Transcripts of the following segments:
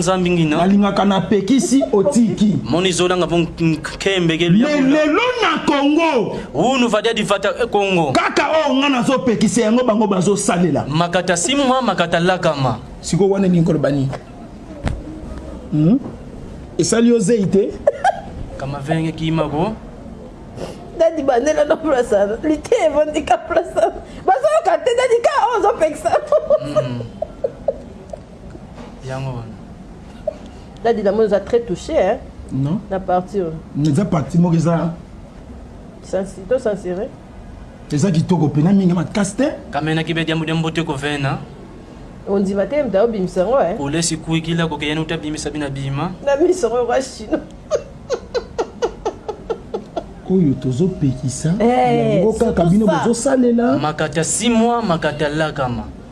nzambi ngina nalingaka na pekisi otiki moni zola nga vong kembe ke lya mais lelo na Congo unu vadia di vata e Congo kaka o nga na zo pekisa yango bango bazo salela makata simwa makata lakama siko wana ni ko bani hmm? esali yo zeyi te kama venge kima ko dadi bandela na place wana lite evandi ka place wana bazoyoka te dadi ka oyo ozopekisa yango wana dadi na moni oza très touché hein non na parti oyo eza parti moko eza to sincere eza kitoko mpena mingi makasi te kamena kibe diambu diambu te kovena ondima te mta obimisa yango eh? kolesi kuikila kokeyani uta bimisa bina bima na miso yango yoka chino oyo tozopekisa eh, yango kaka bino bozosalela makata 6 mois makata lakama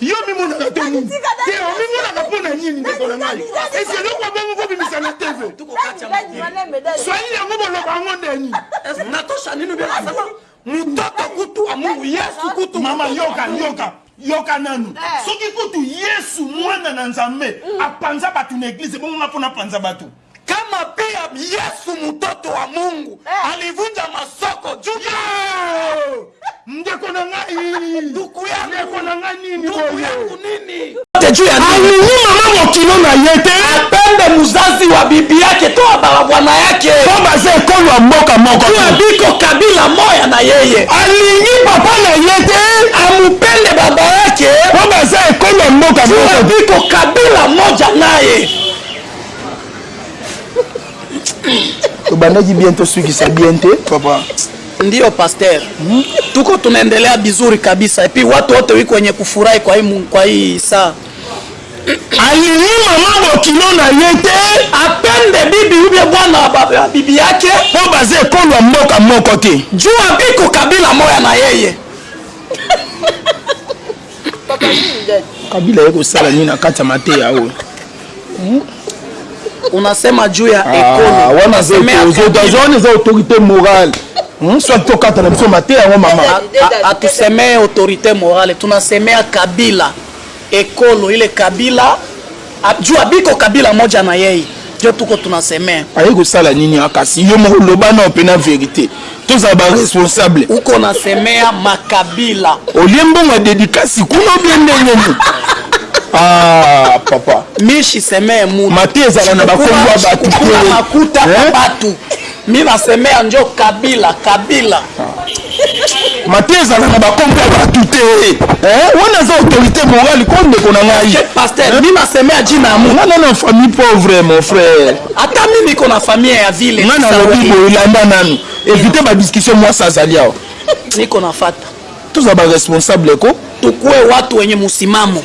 Yo omimonaka to nini? Te omimonaka mpo na nini ndeko na ngai? Esi eloko ya bongo kobimisa na TV. Swahili yango boloba yango nde nini? Natosha nini bela sama? Mutoto kutu wa Mungu Yesu kutu. Mama yoka yoka. yoka nanu eh. soki kutu yesu mwana na nzambe mm. apanza bato na eglize ebongo nga mpo napanza bato Kama pia Yesu mutoto wa Mungu alivunja masoko juu Yoo! Ndeko na ngai! Nduku yangu! Ndeko na ngai nini boye? Nduku yangu nini? Alingi mama mokilo na ye te. Apembe muzazi wa bibi yake to wa balabwa na yake. Po baza ekolo ya mboka moko te. Juu biko kabila moya na yeye. Alingi papa na ye te. Amupende baba yake. Po baza ekolo ya mboka moko te. Juu biko kabila moja naye. tobandaki bien tosukisa bien te papa ndio pasteur hmm? tuko tunaendelea bizuri kabisa epi watu wote wi kwenye kufurahi kwa hii, kwa hii saa alingi mama bokilo na ye te apende bibi ubie bwana ya bibi yake mpo baza ekolo ya mboka moko te juu abiko kabila moya na yeye kabila ye kosala nini na kati ya mateya oyo hmm? unasema juu ya ah, ekolo wana zone eza autorité morale hmm, soit tokata na biso mate yango mama atusemee autorité morale tunasemea kabila ekolo ile kabila Abjua biko kabila moja na yeye njo tuko tunaseme. Aye kosala nini awa kasi yo moko loba nao pena verite tozala ba responsable. Uko na semea ma kabila. Olie mbongo ya dedicasi kuna ou bien ndenge nini? Ah papa. Mishi semee mutu. Mateya ezala na ba kombo ya batu te. Mi na semea njo kabila kabila. Mate ezala na bakombo ya batu te eh, wana aza autorité morale ko ndeko na ngai pasteur eh? mi na semea jina amu nga na famille pauvre mon frère ata mimi ko na famille ya ville nga na lobi boye landa nanu éviter ba discussion mwasi azali awa niko na fata toza ba responsable ko tukue watu wenye musimamo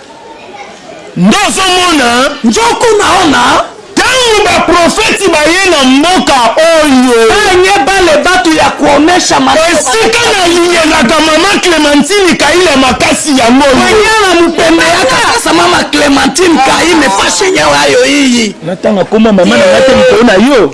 Nde ozomona. Njoku na yo na. Tango ba profeti baye na mboka oyo. Banye bale batu ya kuonesha matoi. Esika na lingelaka mama Clementine Kaila makasi yango oyo. Manyala mupembe yaka sasa mama Clementine Kaime fashion ya yo iyo iyi. Natanga kombo ya mama na nga te mokolo na yo.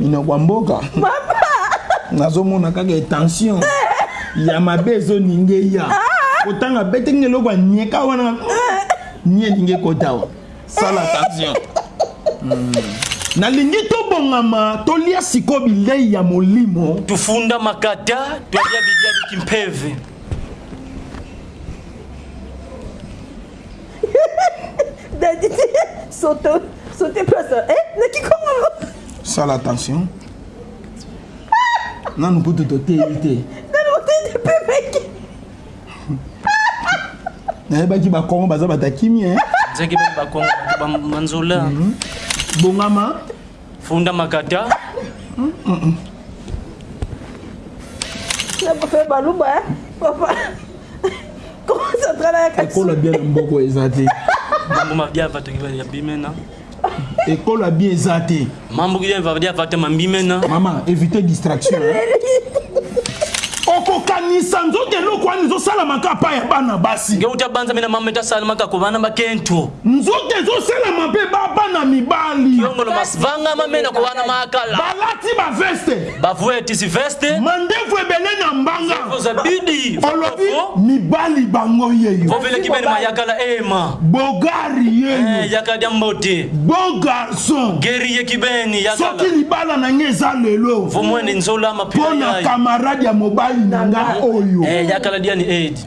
minoko ya mboka nazomona kaka etension ya mabe ezoninge ya kotanga ah! bete nge eloko anyeka wana ah! nie elingi ekotawa sala attention hmm. nalingi tobongama tolia siko bilei ya molimo tofunda makata tolia bilia bikimpeve Daddy soto sote place eh na kikongo sala attention nanu kutu toteyi te nanu oteyi te mpe meke nayebaki bakongo baza batakimi eh? nzaki bakongo banzola mhm. bongama Funda makata. Fait baluba, hein? Papa. Comment ça travaille avec Ekola bien mboko ezati. Mambo mabia va tongi ya bimena. Ekola bien ezati. Mambo bien va dia va tama bimena. Maman, évitez distraction. okokanisa nzoto eloko wana ezosalamaka apa ya bana basi nge uta banza mena mama etasalamaka ko bana bakentu Nzoto ezosala mabe ba bana mibali. Kiongolo mas vanga ma mena ko wana ma kala. Balati ba veste. Ba vuetisi veste. Mandevu ebele na mbanga. Zovo za bidi. Olobi mibali bango yeyo. Vovele kibeni ma yakala ee ma. Bogari yeyo. Ee yaka dia mbote. Beau garçon. Guerrier kibeni yakala. Soki libala na nga eza lelo. Vomuende nzola ma pila yayo. Pona camarade ya mobali na nga oyo. Ee yakala dia ni ee di.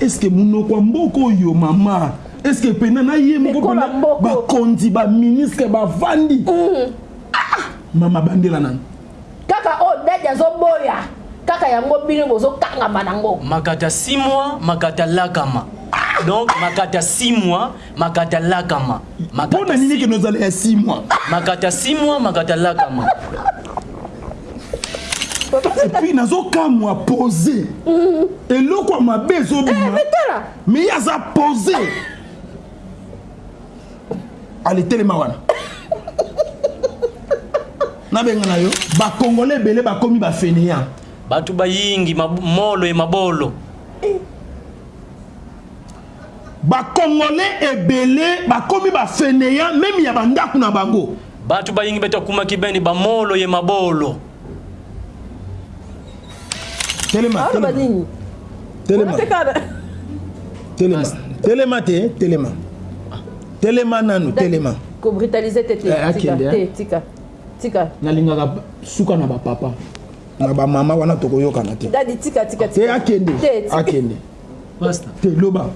eske monoko ya mboka oyo mama eske mpena na ye moko mpena bakonzi baministre bavandi mm. ah, mama bandela nani kaka oyo oh, dadi azoboya kaka yango bino bozokangama nango makata 6 mois makata lakama donc makata 6 mois Makata lakama. Makata Mpo na nini kende ozala ya six mois? Makata six mois, makata lakama. Et puis nazo kamwa pose. Eloko ya mabe ezo bima. Eh, mais tala. Mais ye aza pose. Ale telema wana. Nabenga na yo, ba Congolais ebele bakomi ba fainéants. Bato bayingi molo e mabolo. Eh. Ba congolais ebele bakomi ba feneant meme ya ba ndaku na bango. Batu bayingi batu ya kumaki beni ba molo ye mabolo. Telema telema telema telema te telema telema nanu telema ko brutaliser te te eh, tika te tika tika nalingaka suka na ba papa na ba mama wana tokoyokana te dadi tika tika te akende akende pasta te loba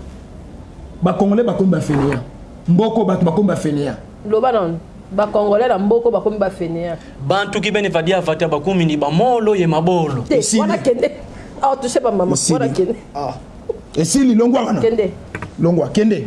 ba congolais bakomi ba fainéant mboko bato bakomi ba fainéant loba nanu ba congolais na mboko bakomi ba fainéant bantu kibene vadia vata bakomi ni ba molo ye mabolo te wana kende awa tu sais ba mama wana kende ah esili longwa wana kende longwa kende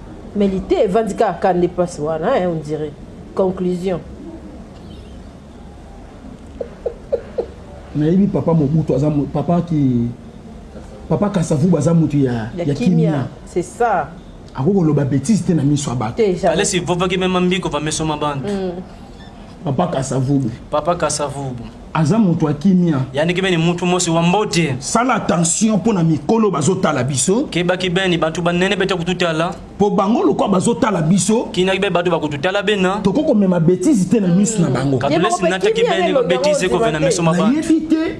Melite evandi kaka ka nde place wana hein on dirait. Conclusion. Nayebi papa mobutu aza papa ki papa kasavubu aza mutu ya ya kimia c'est ça akoki koloba betise te na miso ya bato ale sivovaki mema mbiko va meso ma bantu mm. papa kasavubu papa kasavubu Aza mutu ya kimia. Yandi kibeni mutu mosi wa mbote. Sala attention pona mikolo bazo tala biso. Keba kibeni bantu ba nene bete kutu tala. Po bango lokola bazo tala biso. Kina kibeni batu ba kutu tala bena. Toko ko mema betise te na misu na bango. Kadule sinata kibeni ba betise ko vena misu ma bantu. Na yebi te.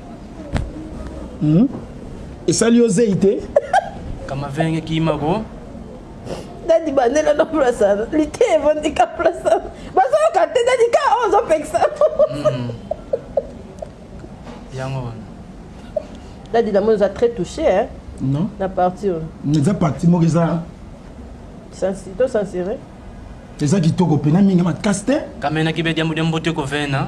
Hum esali yo zeyi te kamavenge kima ko dadi bandela na place wana lite evandi ka place wana bazoyoka te dadi ka oyo ozopekisa hmm. yango wana dadi namoni oza très touché hein? non na parti oyo eza parti moko eza to censuré eza kitoko mpena mingi makasi te kamenaki bediambo diambo te kovena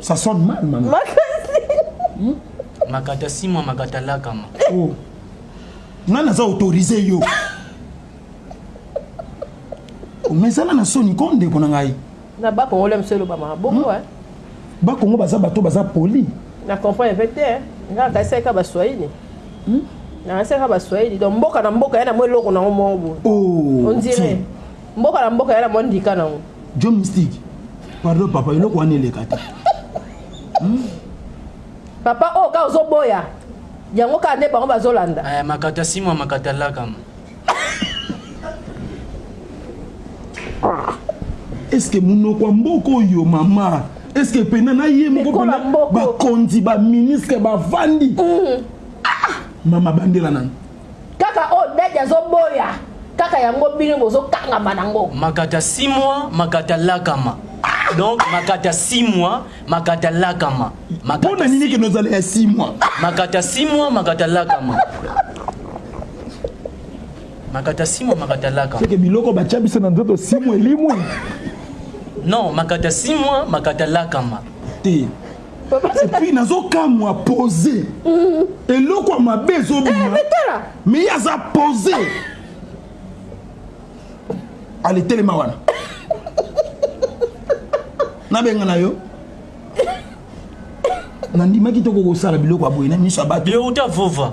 Ça sonne mal, maman. Hmm? Makata simwa makata lakama. Oh. Nga naza autorisé yo. omezala na soni ko ndeko na ngai na bakongole mosu elobamaka bongo hmm? bakongo baza bato baza poli na comprendre mpe te nga akaisaka baswahili hmm? nakasaka baswahili donc mboka na mboka ya na mwa eloko nango moko boye oh, ondire mboka na mboka ya na mwa ndika nango Djo mystique pardon papa eloko wana eleka te hmm? Papa oyo oh, ka ozo boya yango kaka nde bango bazolanda eh, makata simwa makata lakama eske monoko ya mboka oyo mama eske mpena na ye moko mpena bakonzi baministre bavandi mm. ah! mama bandela nani Kaka oyo daddy azo boya kaka yango bino bozo kangama na ngo. Makata six mois makata lakama donc makata six mois makata lakama makata pona nini ke nozala ya six mois makata six mois makata lakama makata six mois makata lakama seke biloko batya biso na nzoto six mois elimwe non makata six mois makata lakama te Et puis nazo kamwa pose. Eloko ya mabe ezo bima. Eh, mais tala. Mais ye aza pose. Ale telema wana. Nabenga na yo. nandimaki toko kosala biloko ya boye na miso ya bato yo uta vova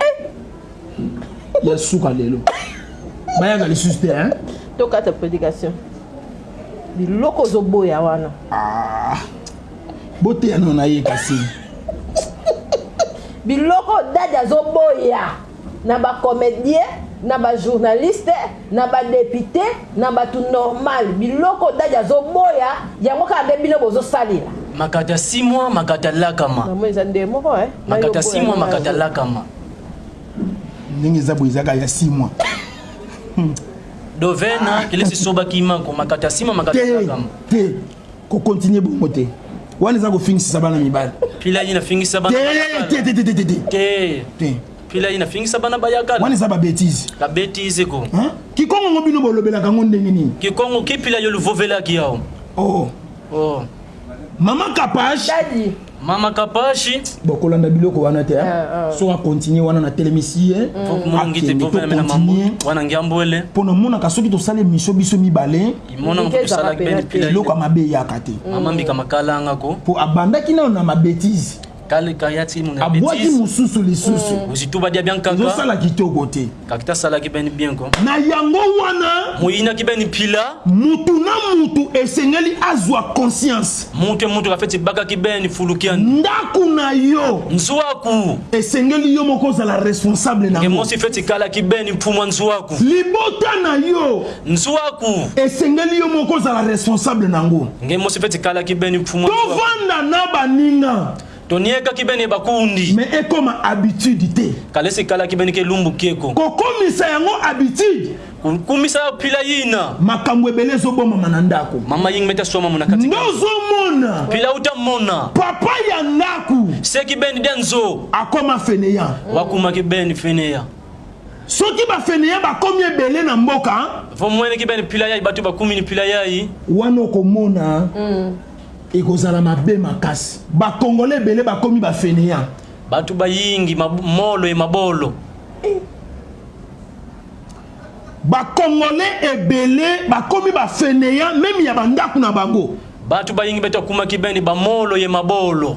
eh! ya suka lelo bayaka lisusu te hein tokata prédication biloko ozoboya wana ah, boteyano na ye kasi biloko dadi azoboya na bacomédien na bajournaliste na ba depute na batu normal biloko dady azo boya yango kaka nde bino bozo salela. Makata simwa makata lakama makata simwa makata lakama. Ndenge eza boye eza kaka ya simwa. Dovena kelesi soba kimako makata simwa makata lakama. Te ko continuer bongo te. Wana eza ko fingisisa bana mibali. Kila ye na fingisa bana mibali. Te te te te te. Te. Pila ina fingisa bana bayaka. Wana eza ba bêtises. La bêtise ko. Hein? Kikongo ngo bino bolobelaka ngo ndenge nini? Kikongo kipila yo luvovela ki yao. Oh. Oh. Mama Kapash. Daddy. Mama Kapashi. Bon kolanda biloko wana te. Uh, uh. So a continuer wana na telemisi ye. Faut mona ngite pour faire na mambo. Wana ngiambwele. Pona mona ka soki to sale miso biso mibale. Imona mpo sala ben pila. Biloko mabe yakate. Mama mbika makalanga ko. Po abandaki na na ma bêtise. Kale kaya ti muna betiz. Abwaki mususu lisusu. Mm. Muzitu badia bien kaka. Ozo sala kitoko te. Kakita sala ki ben bien ko. Na yango wana. Muyina ki ben pila. Mutu na mutu esengeli azwa conscience. Mutu mutu ka feti baka ki ben fulukian. Ndaku na yo. Nzuaku. Esengeli yo moko zala responsable na. Ngemosi feti kala ki ben puma nzuaku. Libota na yo. Nsuaku. Esengeli yo moko ozala responsable nango. Nge mosi pe tikalaki beni pfumua Nsuaku. Tovanda na baninga. Toniekaki beni eba kundi. Mais ekoma habitude te. Kalesi ikalaki beni ke lumbu kieko. Kokomisa yango habitude. Kumisa ya pila yina. Makambo ebele ezo bomama na ndako. Mama ying meta sua mamu na kati kati. Ndozo mona. Pila uta mona. Papa ya ndaku. Seki beni dia nzo. Akoma feneant. Wakuma ki beni feneant. Soki ba faineants bakomi ebele na mboka. Vo mwene ki bene pila yayi batu bakumi ni pila yayi. Wana oko mona eko zala mabe makasi. Ba congolais ebele bakomi ba faineants. Batu bayingi ma molo et mabolo. Ba congolais ebele bakomi ba faineants meme ya ba ndaku na bango. Batu bayingi betu akumaki bene ba molo et mabolo.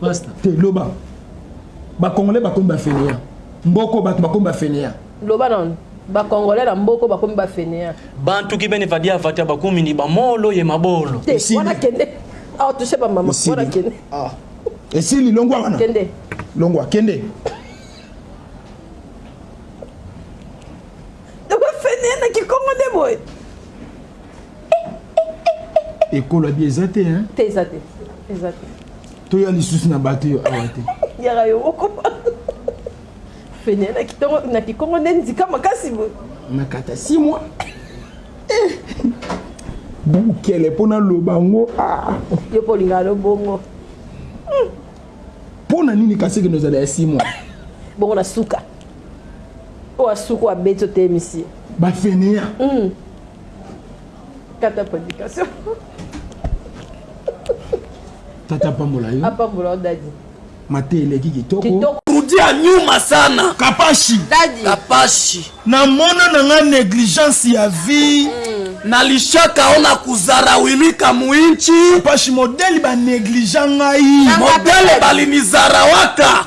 Pasta. Te loba. Ba congolais ba komi ba fainéants. Mboko batu ba komi ba fainéants. Loba nanu. Ba congolais na mboko ba komi ba fainéants. Bantu ki bene vadia vatia ba komi ni ba molo ye mabolo. Te wana kende. Awa touche ba mama. Wana kende. Ah. Esili longwa wana. Kende. Longwa kende. Ba fainéants na kikongo nde boye. eh, eh, ekolo abi eza te hein te eza te eza te toya lisusu na bato yo awa te yaka yo moko fene na kikongo nde ndika makasi boye nakata si mwa bukele mpo naloba yango ah. yo mpo olinga alo bongo mpo hmm. na nini kasi kende ozala ya si mwa bongo na suka oyo asuka oyo abeti otemisi bafeneya hmm. Tata prédication. Tata pambola yo. Apambola dadi. Mate eleki kitoko. Kitoko. Rudy anyuma sana. Kapashi. Dadi. Kapashi. Na mona na nga negligence ya vie. Mm. Na lishaka ona kuzara wili kamuinchi. Kapashi modèle ba negligent ngai. Modèle balinizara waka.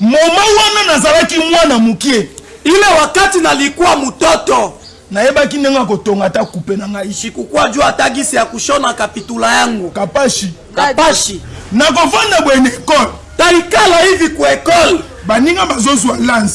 Moment wana nazalaki mwana mukie. Ile wakati nalikuwa mutoto. Nayebaki ndenge ya kotonga ata kupe na ngai. Sikukua jua ata gisi ya kushona kapitula yangu. Kapashi. Kapashi. Nakovanda boye na ecole. Taikala hivi ku ecole. Baninga bazozua lance.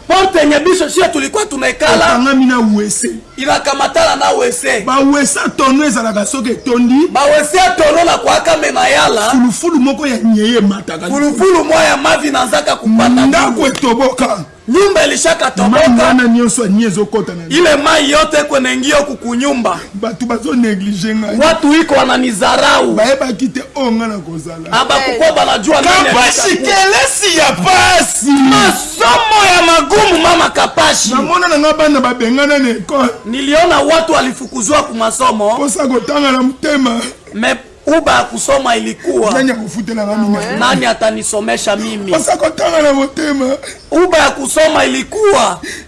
Porte nye biso siyo tulikwa tumekala. Okangami na wese. Inakamatala na wese. Ba wese ya tono ezalaka soki etondi. Ba wese ya tono na kuaka me mayala. Fulufulu moko ya nyei emataka likolo. Fulufulu mwa ya mavi na nzaka kupata bulu. Ndako etoboka. Nyumba elishaka toboka. Mayi wana nionso ya nye ezokota na ndako. Ile mayi yote eko nengiyo kukunyumba. Batu bazo negliger ngai. Watu iko wananizarau. Bayebaki te oyo ngai nakozala. abakukoba na jua kapashi kelesi ya pasi masomo ya magumu mama kapashi namona na nga bana babengana na ekole niliona watu alifukuzwa ku masomo posa kotanga na motema me uba kusoma ilikuwa nani akufutela nga mimi nani atanisomesha mimi posa kotanga na motema uba ya kusoma ilikuwa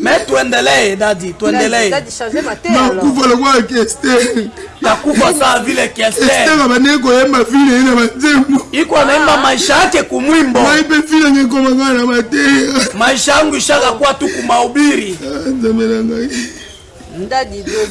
Mais tuendelee dadi, tuendelee. Dadi changer mate. Na kufa lokola Kester. Na kufa saa vile Kester. Kester abandaki koyemba vile ye na banzembo. Iko anaimba maisha yake kumwimbo. Ngai mpe vile ngai ekoma ngai na mateya. Maisha yangu ishaka kuwa tu kumahubiri. Ah, nzambe na ngai.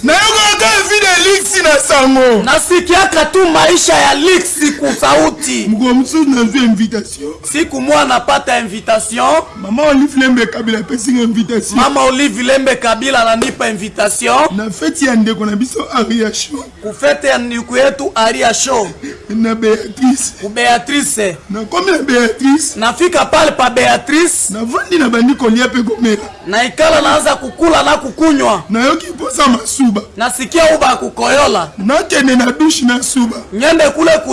Nayokaka kaka vie de luxe na sango. Nasikiaka tu maisha ya luxe kusa uti. Mokolo mosusu nazui invitation. Siku moja napata invitation. Mama Olive Lembe Kabila apesi nga invitation. Mama Olive Lembe Kabila ananipa invitation. Na feti ya ndeko na biso Ariachou. Ku fete ya ndiku yetu Aria show. Na Beatrice. Ku Beatrice. Na komi na Beatrice. Na fika pale pa Beatrice. Na vandi na bandi kolia pe komela. Na ikala na aza kukula na kukunywa. Na yoki posa masuba. Na sikia uba kukoyola. Na kende na douche na suba. Ngende kule ku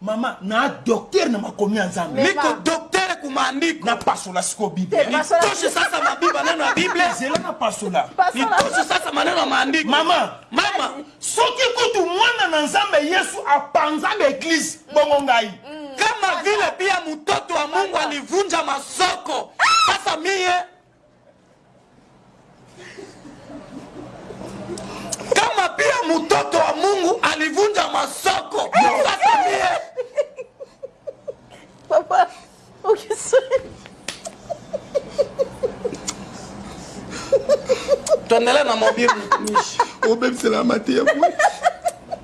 Mama na docteur na makomi ya nzambe. Niko docteur ku maandiko. Na pasola siko bible. Nitoshe sasa mabi maneno ya bible. Zela na pasola. Nitoshe sasa maneno ya maandiko. Mama. Mama. Soki kutu mwana na nzambe yesu apanza ba eglise bongo ngai. Kama vile pia mutoto wa mungu alivunja masoko sasa mie Kama pia mutoto wa Mungu alivunja masoko. Papa, okisi. Tondela na mobile mtumishi. Obebisela mate ya boye.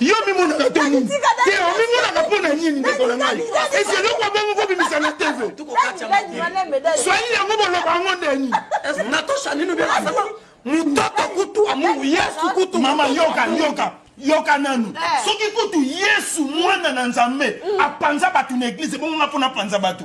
Yo omimonaka to nini? Te omimonaka po na nini ndeko na ngai? Esi eloko ya bongo kobimisa na TV? Swahili yango boloba yango nde nini? Natosha nini obi asama mutoto kutu wa Mungu Yesu kutu. Mama yoka yoka yoka nanu eh. soki kutu Yesu mwana na Nzambe mm. apanza bato na eglize bongo nga po napanza bato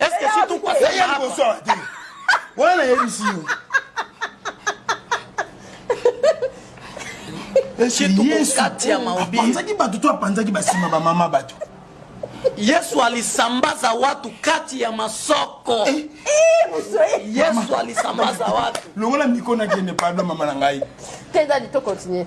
Est-ce que si tu passes Yeye liboso awa te. Wana nayebisi yo. Yesu apanzaki bato to apanzaki basima bamama bato yesu alisambaza watu kati ya masoko eh, eh, yesu alisambaza watu longola mikona kende pardon mama na ngai te ezali to continue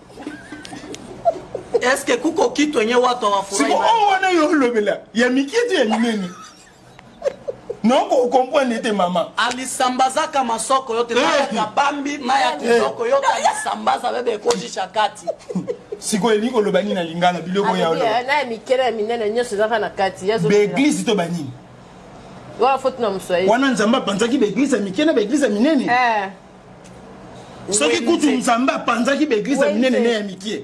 eske kuko kitu enye watu awafurahi siko oyo wana yo olobela ya mikie te ya minene noko okomprendre ete mama alisambazaka masoko yote kabambi na ya kitoko yote alisambaza bebe ekojisha kati sikoyo elingi koloba nini na lingala biloko ya olobana mikele ya minene nyonso ezaka na kati baeglise to banini wana nzambe apanzaki baeglise ya mike na baeglise ya minene soki kutu nzambe apanzaki baeglize ya minene ne ya mikie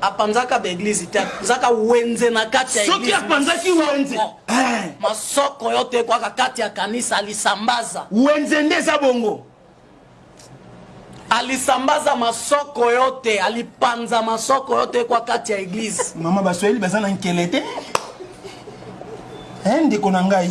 apanzaka baeglize te apanzaka wenze na kati ya soki apanzaki wenze eh. masoko yo te kwaka kati ya kanisa alisambaza wenze nde eza bongo alisambaza masoko yo te alipanza masoko yo te kwa kati ya eglize mama baswahili baza na nkele te eh, ndeko na ngai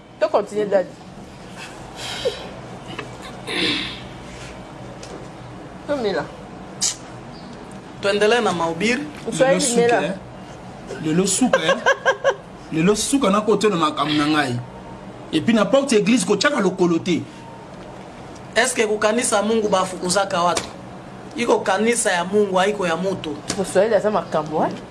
To continuer dady. To mela. Tuendelee na maubiri. Lelo suka. Lelo suka. Lelo suka na kote na makambo na ngai. Et puis na porte église ko tchaka lokolo te. Est-ce que kukanisa Mungu bafukuzaka watu? iko kanisa ya mungu haiko ya mutu kiswahili aza makambo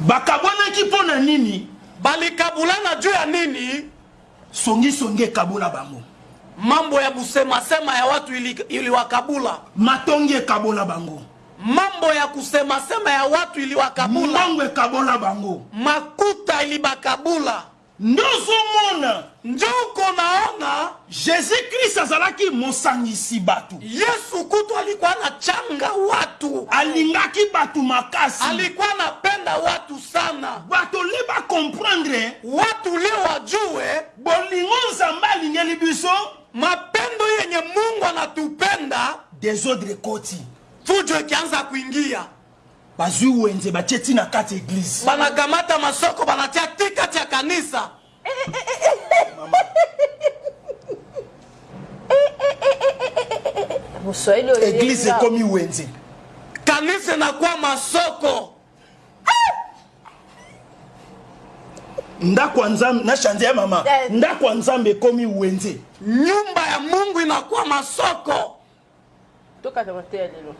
Bakabwanaki mpo na nini? Balikabula na juu ya nini? Songi songi ekabola bango. Mambo ya busema sema ya watu iliwakabula. Matongi ekabola bango. Mambo ya kusema sema ya watu iliwakabula. Mbongo ekabola bango. Makuta ilibakabula. Nde ozo mona. Nde okoma wana. Jesus Christ azalaki mosangisi bato. Yesu kutu alikwa na changa watu. Alingaki bato makasi. Alikwa na penda watu sana. Bato le ba comprendre. Watu le wajue. Bolingo Nzambe alingeli biso. Mapendo yenye Mungu anatupenda. Desordre ekoti. Fujo ikianza kuingia. Bazui wenze batie ti na kati eglise. Bana kamata masoko bana tia ti kati ya kanisa. Eglise ekomi wenze. Kanisa enakua masoko. Ndako ya Nzambe na shanze ya mama. Ndako ya Nzambe ekomi wenze. Nyumba ya Mungu inakua masoko. Tokata mateya lelo.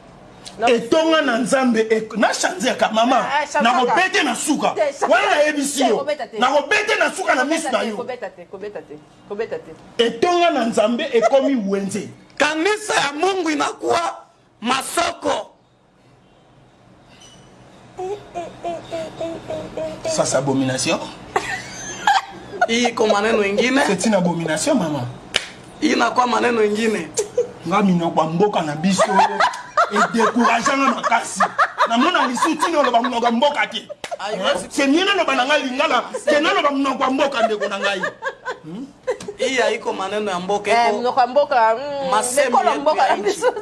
Etonga na nzambe eko. Na chanze ka mama nako bete na suka wana na yebisi yo nako bete na suka na misu nayo etonga na nzambe ekomi wenze. Kanisa ya mungui na kua masoko. Sasa abomination. Iko maneno ingine. C'est une abomination maman. Inakuwa maneno ingine. Nga minoko ya mboka na biso edekouragea nga makasi. Namona lisu tina oloba monoko ya mboka te. C'est mieux naloba na ngai lingala ke naloba monoko ya mboka ndeko na ngai. Hmm? iya iko maneno ya mboka eh, monoko ya mboka hmm, ekolo mboka ya biso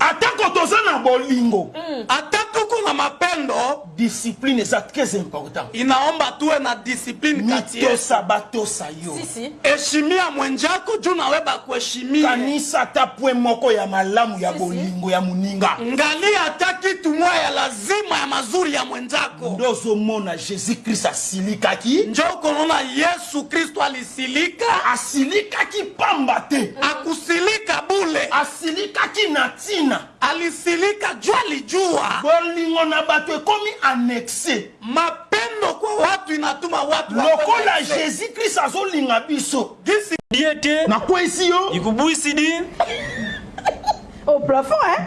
atako toza na bolingo hmm. ata tuku na mapendo discipline eza très important inaomba tuwe na discipline mitosa batosa yo eshimia mwenjako juu nawe bakueshimia kanisa ata pwe moko ya malamu ya bolingo ya moninga ngali ata kitu mwa ya lazima ya mazuri ya mwenjako nde ozomona jésus krist asilikaki nje okomona yesu Yesu Kristu alisilika. Asilikaki pamba te. Akosilika bule. Asilikaki na tina. Alisilika jua lijuwa. Bolingo na batu ekomi annexe. Mapendo kwa watu inatuma watu wakoma excès. Lokola Jesus Christ azolinga biso. Gisi Dieu te. Nakweyisi yo. Ikubuisi di. Au plafond hein.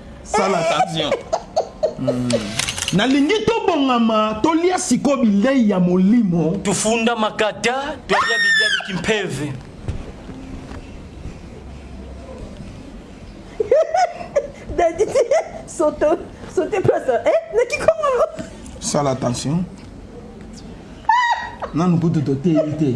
Sala attention. Nalingi tobongama tolia sikoyo bilei ya molimo. Tofunda makata, tolia bilia bikimpeve. Daddy soto sote place eh na kikongo. Sala attention. Nanu kutu toteyi te.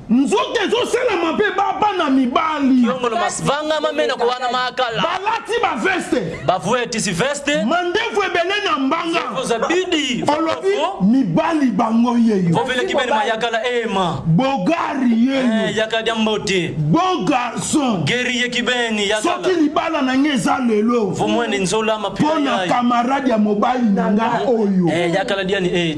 Nzoto ezosala mabe ba bana mibali. Kiongolo mas vanga ma menoko wana ma kala. Balati ba veste. Ba vuetisi veste. Mandevu ebele na mbanga. Zovo za bidi. Olobi mibali bango yeyo. Vovele kibeni ma yakala ee ma. Bogari yeyo. Ee yaka dia mbote. Beau garçon. Guerrier kibeni yakala. Soki libala na nga eza lelo. Vomuende nzola ma pila yayo. Pona camarade ya mobali na nga oyo. Ee yakala dia ni ee.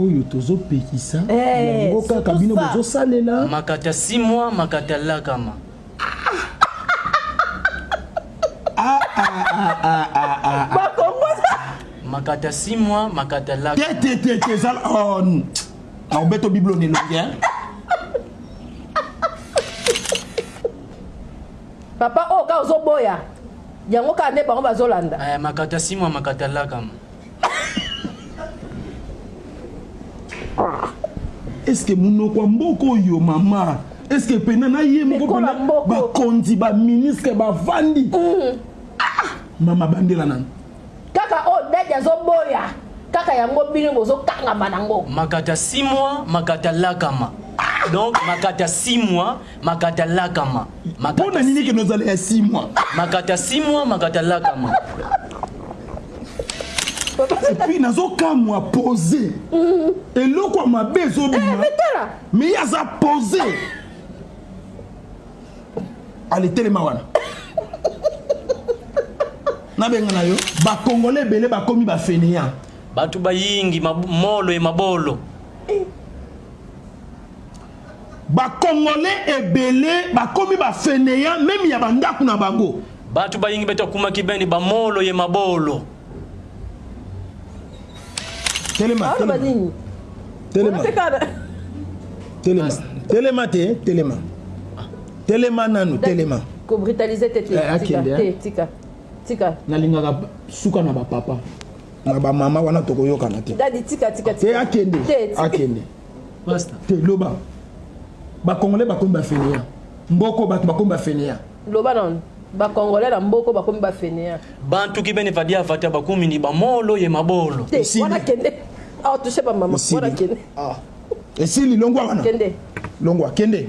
Oyo tozo pekisa yango kaka bino bozo salela. Makata six mois makata lakama. Makata six mois makata lakama. Papa oyo kaka ozo boya yango kaka nde bango bazo landa. Makata six mois makata lakama. eske munoko ya mboka oyo mama eske pena na ye moko pena bakonzi baministre bavandi mm. ah, mama bandela nanu kaka oyo oh, dadi azoboya kaka yango bino bozokangama nango makata 6 mois makata lakama donc makata 6 mois Makata lakama, makata Pona nini six- kende ozala ya six mois? makata six mois, makata lakama. Et puis nazokamwa pose. Eloko ya mabe ezobima. Eh, mais tala. Mais ye aza pose. Ale telema wana. Nabenga na yo, ba Congolais ebele bakomi ba fainéants. Bato bayingi mab- molo e mabolo. Ba congolais ebele bakomi ba feneant meme ya ba ndaku na bango. Batu bayingi beta okumaki beni ba molo ye mabolo. Telema telema telema telema telema te telema telema nanu telema ko brutaliser te te eh, tika te tika tika nalingaka suka na ba papa na ba mama wana tokoyokana te dadi tika tika te akende akende Pasta. Te loba. Ba congolais bakomi ba fainéants. Mboko batu bakomi ba fainéants. Loba nanu. Ba congolais na mboko bakomi ba fainéants. Bantu ki bene vadi avatar bakumi ni ba molo ye mabolo. Te wana kende awa touche ba mama wana kende. Esili longwa wana. Kende. Longwa kende.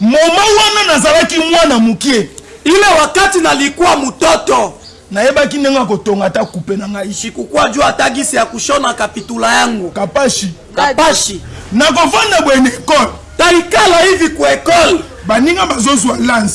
Moment wana nazalaki mwana mukie. Ile wakati nalikuwa mutoto. Nayebaki ndenge ya kotonga ata kupe na ngai. Sikukua jua ata gisi ya kushona kapitula yangu. Kapashi. Kapashi. Nakovanda boye na ecole. Taikala hivi ku ecole. Baninga bazozua lance.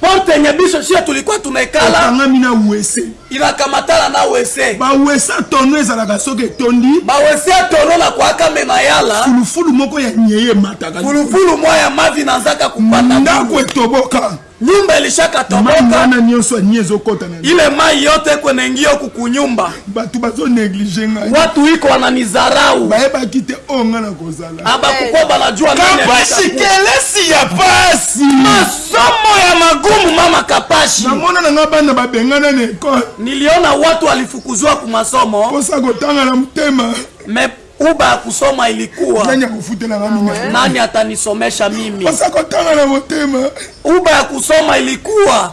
Porte nye biso siyo tolikwa tuna ekala. Okangami na wese. Inakamatala na wese. Ba wese ya tono ezalaka soki etondi. Ba wese ya tono na kuaka me mayala. Fulufulu moko ya nyei emataka. Fulufulu mwa ya mavi na nzaka kupata bulu. Ndako etoboka. Nyumba elishaka toboka. Mai wana nionso ya nye ezokota na. Ile mai yote ekwe nengi yo kukunyumba. Batu bazo neglige ngai. Watu iko wananizarau. Bayebaki te oyo ngai nakozala. abakukoba na jua kapashi kelesi ya pasi masomo ya magumu mama kapashi namona na nga bana babengana na ekole niliona watu alifukuzwa ku masomo posa kotanga na motema me uba kusoma ilikuwa nani akufutela nga mimi nani atanisomesha mimi posa kotanga na motema uba ya kusoma ilikuwa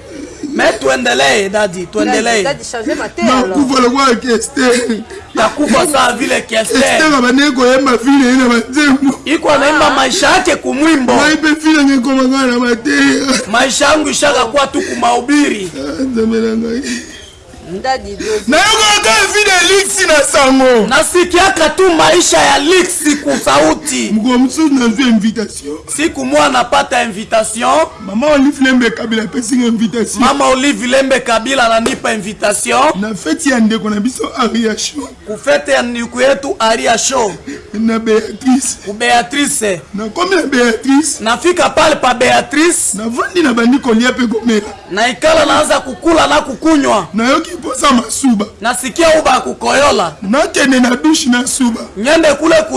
Mais tuendelee dadi, tuendelee. Dadi changer mate alors. Nakufa lokola Kester. Nakufa saa vile Kester. Kester abandaki koyemba vile ye na banzembo. Iko anaimba ah. maisha yake kumwimbo. Ngai mpe vile ngai ekoma ngai na mateya. Maisha yangu ishaka kwa tu kumahubiri. Ah, nzambe na ngai. Nayokaka kaka vie de luxe na sango. Nasikiaka tu maisha ya luxe kusauti. Mokolo mosusu nazui invitation. Siku moja napata invitation. Mama Olive Lembe Kabila apesi nga invitation. Mama Olive Lembe Kabila ananipa invitation. Na feti ya ndeko na biso Ariachou. Ku fete ya nduku yetu Aria show. Na Beatrice. Ku Beatrice. Na komi na Beatrice. Na fika pale pa Beatrice. Na vandi na bandi kolia pe komela. Na ikala naza kukula na kukunywa. Na yoki posa masuba. Na sikia uba kukoyola. Na kende na douche na suba. Nyande kule ku.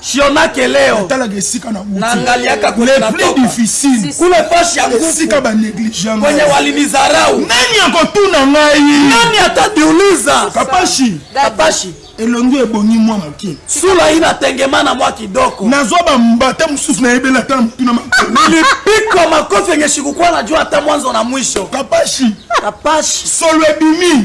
Siona Keleo natalaka esika na uti nangaliaka kule na plus difficile kule fashi ya ngufu esika ba negligea ngai kwenye walinizarau nani akotuna ngai nani atadiuliza kapashi kapashi elongi ebongi mwa moke sula ina tengemana mwa kidoko nazwa bambata mosusu nayebeli ata na motuna milipiko makofi enye shikukwa na jua ata mwanzo na mwisho kapashi kapashi solo ebimi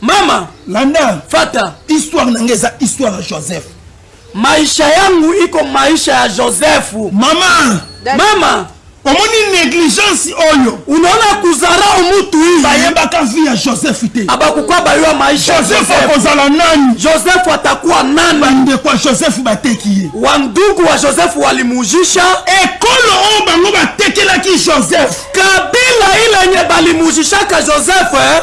mama landa fata histoire na ngai eza histoire ya joseph maisha yangu iko maisha ya joseph mama mama omoni negligence oyo unaona kuzarau mutu hii bayebaka vie ya joseph te abakukuwa bayo ya maisha joseph akozala nani joseph atakuwa nani bandeko ya joseph bateki ye wandugu wa joseph walimujisha ekolo oyo bango batekelaki joseph kabila ilenye balimujishaka joseph eh?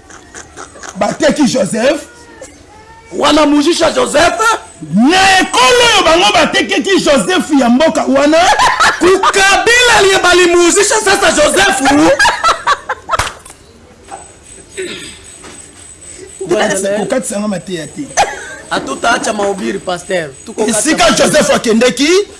bateki joseph wana mujisha joseph na ekolo oyo bango batekeki joseph ya mboka wana kukabila lye balimujisha sasa joseph kokatisa nga mateya te atuta acha maubiri paster esika joseph akendeki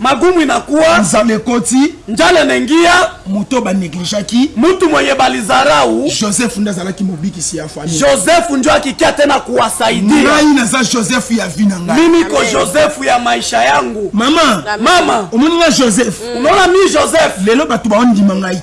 Magumu inakuwa. Nzala ekoti. Njala inaingia. Moto ba negligeaki. Mutu mwenye balizarau. Joseph nde azalaki mobikisi ya famille. Joseph njo akikia tena kuwasaidia. Ngai naza Joseph ya vie na ngai. Mimi ko Joseph ya maisha yangu. Mama. Mama. Omoni nga Joseph. Unaona mi Joseph. Lelo batu baondima ngai te.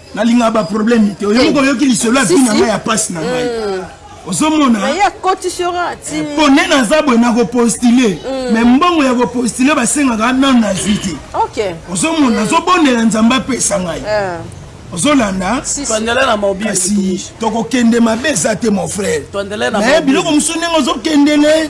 nalingaka ba problème te oyo moko oyoki lisolo ya vie na ngai ya pasi na ngai mm. ozomona mpo nde naza boye nakopostule mm. me mbongo ya kopostule basengaka nano nazwi te ozomona mm. nazobondela nzambe apesa ngai eh. ozolanda kasi tokokende mabe eza te mon frère me biloko mosusu ndenge ozokendele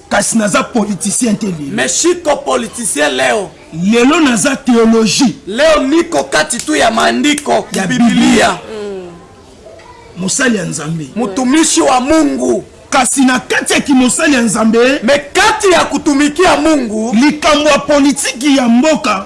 kasi naza politicien te lelo mais chico politicien leo lelo naza theologie leo niko kati tu ya maandiko ya bibilia mosali ya nzambe mutumishi wa mungu kasi na kati ya kimosali ya nzambe me kati ya kutumikia mungu likambo ya politiki ya mboka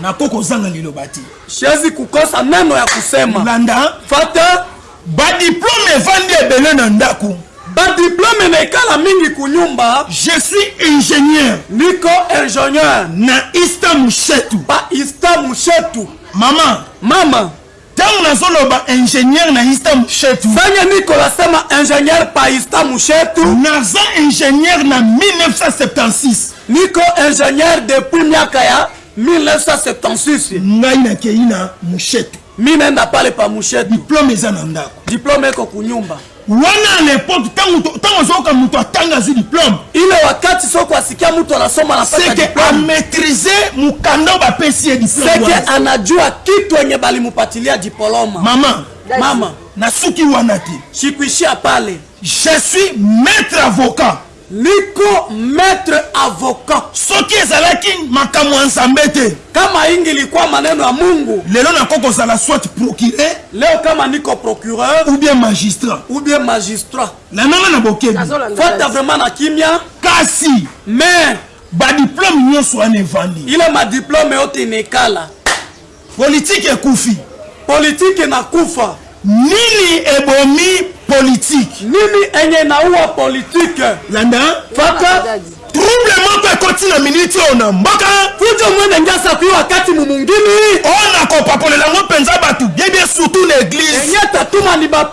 Nako kozanga liloba te. Shezi kukosa nano ya kusema. Landa. Fata. Ba diplome evandi ebele na ndaku. Ba diplome na ekala mingi kunyumba. Je suis ingenieur. Niko ingenieur. Na Ista Mushetu. Ba Ista Mushetu. Mama. Mama. Tango nazo loba ingenieur na ista mushetu. Sanya mikolo asema ingenieur pa ista mushetu. Naza ingenieur na 1976. Niko ingenieur depuis miaka ya 1976. Ngai na keyi na mushetu. Mi nenda pale pa mushetu. Diplome eza na ndako. Diplome eko kunyumba. Wana à l'epoque tangu tangu azoyoka mutu atanga azwi diplome. Ile wakati soko asikia mutu anasoma anapata diplome. Seke a maitriser mukanda oyo bapesi ye diplome wana. Seke anajua kitu yenye balimupatilia dipoloma. Mama. Mama. Nasuki wana te. Sikuishia pale. Je suis maitre avocat. Nico maitre avocat. Soki ezalaki makambo ya nzambe te. Kama ingi likwa maneno ya mungu. Lelo na ko kozala soit procureur. Leo kama niko procureur. Ou bien magistrat. Ou bien magistrat. Landa nga na bokebi. Fanda vraiment na kimia. Kasi. Mais. Ba diplome nionso wana evandi. Il a ma diplome yo te nekala. Politique ekufi. Politique na kufa. Nini ebomi politique? Nini enye naua politique? Landa. Faka. Trouble moko ekoti na minute oyo na mboka. Fujo mwene ngiasa kuyo akati mu mungini. Oyo nakopakolela ngo penza batu bien bien surtout na eglise. Enye tatuma ni ba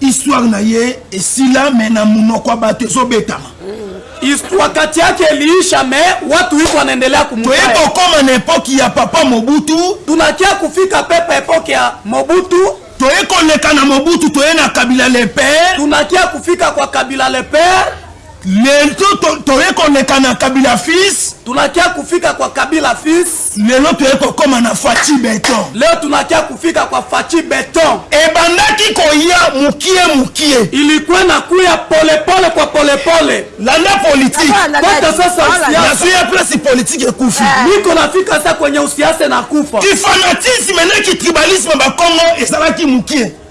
Histoire na ye esila mais na munoko ya batu ezo betama. Histoire kati yake iliisha mais watu iko wanaendelea kumtaja. Toye kokoma na epoque ya papa Mobutu. Tunakia kufika pepa epoque ya Mobutu. Toye koleka na Mobutu toye na Kabila le père. Tunakia kufika kwa Kabila le père. Lelto toye koleka na kabila fils. Tunakia kufika kwa kabila fils. Lelo toye kokoma na fatshi beton. Leo tunakia kufika kwa fatshi beton. Ebandaki koya mukie mukie. Ilikuwa na kuya pole pole kwa pole pole. Landa politique. Kota sasa usiasa. Nazuia place politique ekufi. Niko nafika sasa kwenye usiasa na kufa. Ki fanatisme na ki tribalisme ba kongo ezalaki mukie.